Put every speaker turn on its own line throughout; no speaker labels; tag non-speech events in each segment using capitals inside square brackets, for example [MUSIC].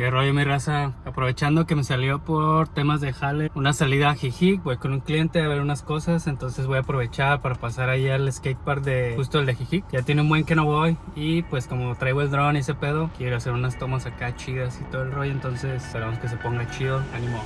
Qué rollo mi raza, aprovechando que me salió por temas de jale una salida a Jijic, voy con un cliente a ver unas cosas, entonces voy a aprovechar para pasar ahí al skatepark de justo el de Jijic. Ya tiene un buen que no voy y pues como traigo el drone y ese pedo, quiero hacer unas tomas acá chidas y todo el rollo, entonces esperamos que se ponga chido, ánimo.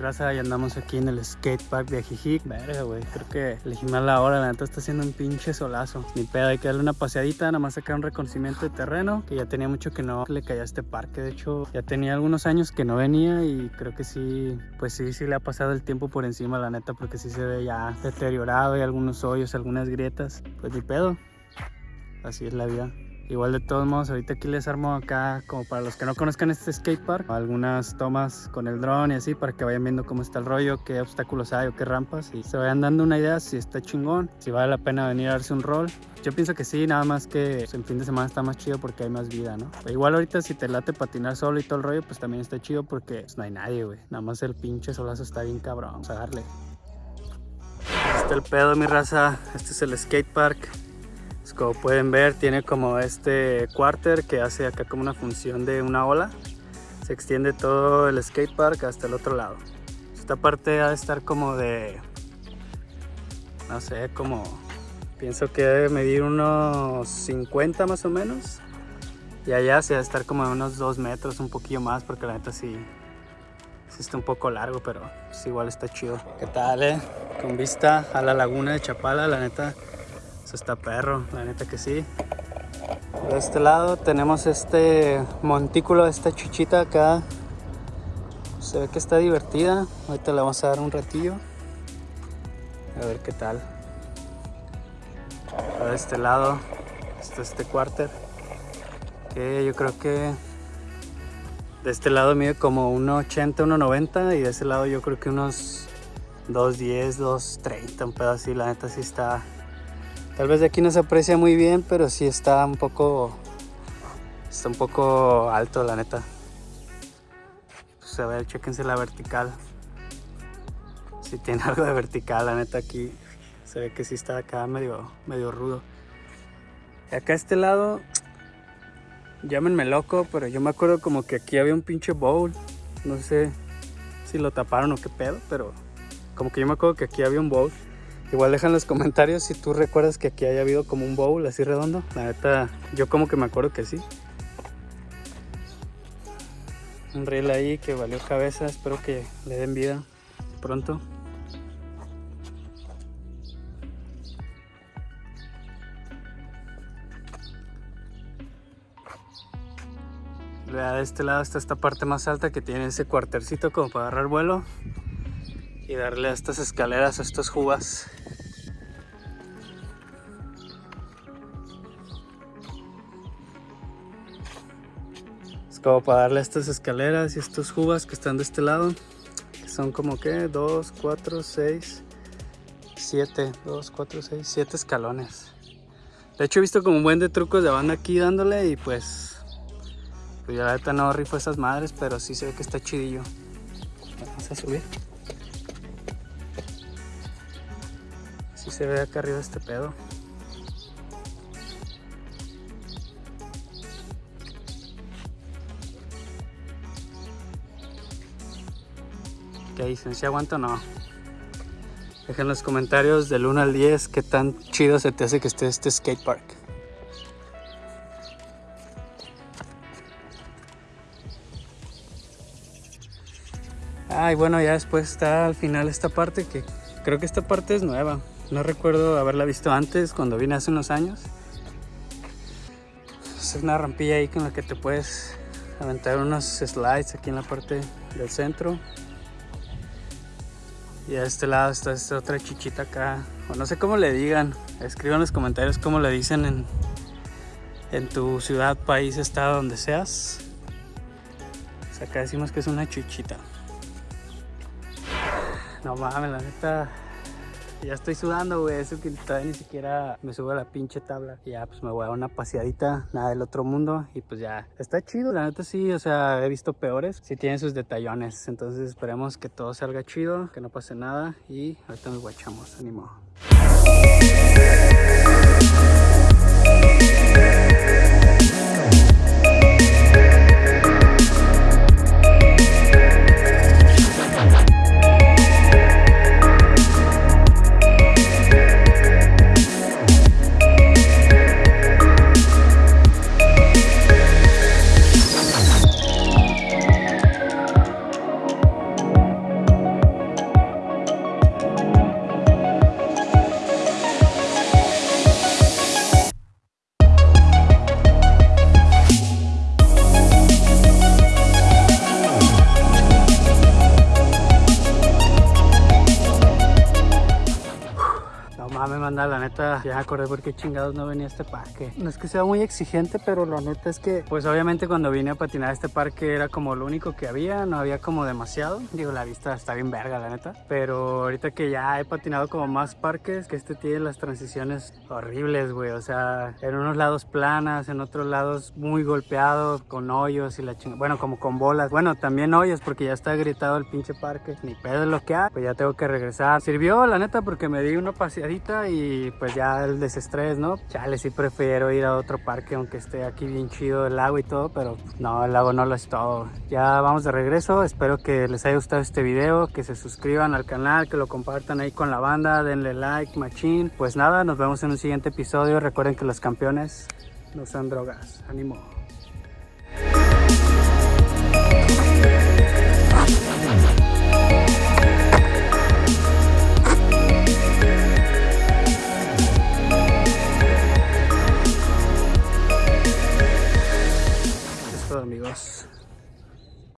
Raza y andamos aquí en el skatepark de Ajijic. Verga, güey, creo que elegí mal la hora, la neta está haciendo un pinche solazo. Ni pedo, hay que darle una paseadita, nada más sacar un reconocimiento de terreno, que ya tenía mucho que no le caía a este parque. De hecho, ya tenía algunos años que no venía y creo que sí, pues sí, sí le ha pasado el tiempo por encima, la neta, porque sí se ve ya deteriorado, hay algunos hoyos, algunas grietas. Pues ni pedo, así es la vida. Igual de todos modos, ahorita aquí les armo acá, como para los que no conozcan este skatepark, algunas tomas con el dron y así, para que vayan viendo cómo está el rollo, qué obstáculos hay o qué rampas, y se vayan dando una idea si está chingón, si vale la pena venir a darse un rol. Yo pienso que sí, nada más que pues, en fin de semana está más chido porque hay más vida, ¿no? igual ahorita si te late patinar solo y todo el rollo, pues también está chido porque pues, no hay nadie, güey. Nada más el pinche solazo está bien cabrón, vamos a darle. Este el pedo, mi raza. Este es el skatepark. Como pueden ver tiene como este quarter que hace acá como una función de una ola. Se extiende todo el skatepark hasta el otro lado. Esta parte ha de estar como de... No sé, como... Pienso que debe medir unos 50 más o menos. Y allá se va a estar como de unos 2 metros, un poquillo más, porque la neta sí, sí está un poco largo, pero igual está chido. ¿Qué tal, eh? Con vista a la laguna de Chapala, la neta está perro, la neta que sí. De este lado tenemos este montículo, esta chuchita acá. Se ve que está divertida. Ahorita le vamos a dar un ratillo. A ver qué tal. De este lado está este quarter. Que yo creo que de este lado mide como 1.80, 1.90 y de ese lado yo creo que unos 2.10, 2.30, un pedo así. La neta sí está Tal vez de aquí no se aprecia muy bien, pero sí está un poco... Está un poco alto, la neta. Pues a ver, chequense la vertical. Si tiene [LAUGHS] algo de vertical, la neta aquí se ve que sí está acá medio, medio rudo. Y acá a este lado, llámenme loco, pero yo me acuerdo como que aquí había un pinche bowl. No sé si lo taparon o qué pedo, pero como que yo me acuerdo que aquí había un bowl. Igual deja en los comentarios si tú recuerdas que aquí haya habido como un bowl así redondo. La neta, yo como que me acuerdo que sí. Un reel ahí que valió cabeza. Espero que le den vida pronto. de este lado está esta parte más alta que tiene ese cuartercito como para agarrar vuelo y darle a estas escaleras, a estos jubas. Es como para darle a estas escaleras y estos jubas que están de este lado, que son como que 2, 4, 6, 7, 2, 4, 6, 7 escalones. De hecho he visto como un buen de trucos de banda aquí dándole y pues, pues ya la neta no rifo esas madres, pero sí se ve que está chidillo. Vamos a subir. Se ve acá arriba este pedo. ¿Qué dicen? ¿Si aguanto o no? Dejen en los comentarios del 1 al 10 qué tan chido se te hace que esté este skate park. Ay, bueno, ya después está al final esta parte que creo que esta parte es nueva. No recuerdo haberla visto antes, cuando vine hace unos años. Es una rampilla ahí con la que te puedes aventar unos slides aquí en la parte del centro. Y a este lado está esta otra chichita acá. O no sé cómo le digan. Escriban en los comentarios cómo le dicen en, en tu ciudad, país, estado, donde seas. acá decimos que es una chichita. No mames, la neta Ya estoy sudando, güey. Eso que todavía ni siquiera me subo a la pinche tabla. Y ya, pues me voy a dar una paseadita, nada del otro mundo. Y pues ya, está chido. La neta sí, o sea, he visto peores. Sí tienen sus detallones. Entonces esperemos que todo salga chido, que no pase nada. Y ahorita nos guachamos. Ánimo. Neta, ya acordé por qué chingados no venía a este parque. No es que sea muy exigente, pero la neta es que, pues obviamente cuando vine a patinar a este parque era como lo único que había, no había como demasiado. Digo, la vista está bien verga, la neta. Pero ahorita que ya he patinado como más parques, que este tiene las transiciones horribles, güey. O sea, en unos lados planas, en otros lados muy golpeados, con hoyos y la chingada. Bueno, como con bolas. Bueno, también hoyos porque ya está gritado el pinche parque. Ni pedo es lo que hay. Pues ya tengo que regresar. Sirvió, la neta, porque me di una paseadita y pues ya el desestrés, ¿no? Chale, sí prefiero ir a otro parque aunque esté aquí bien chido el lago y todo, pero no, el lago no lo es todo. Ya vamos de regreso, espero que les haya gustado este video, que se suscriban al canal, que lo compartan ahí con la banda, denle like, machín. Pues nada, nos vemos en un siguiente episodio. Recuerden que los campeones no son drogas. Ánimo.